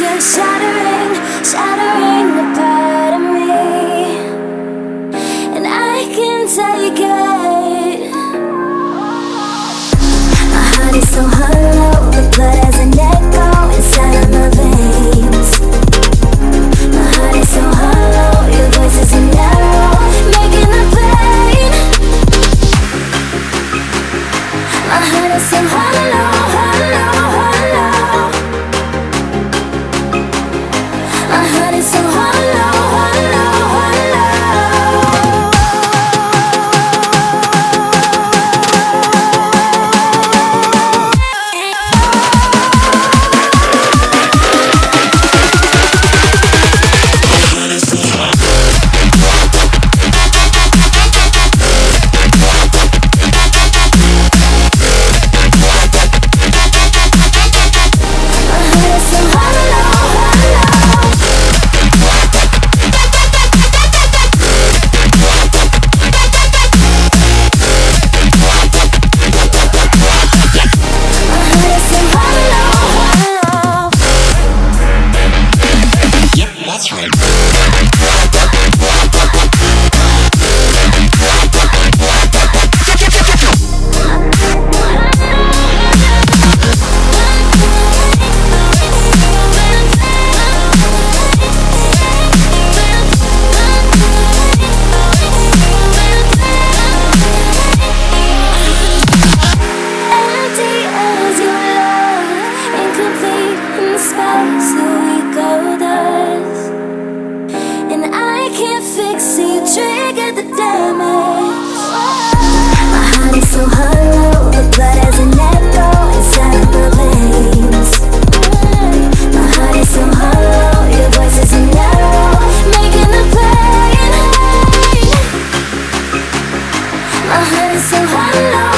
You're shattering, shattering part of me. And I can take it. My heart is so hollow The blood has an echo inside of my veins. My heart is so hollow Your voice is an arrow Making the pain. My heart is so so so hello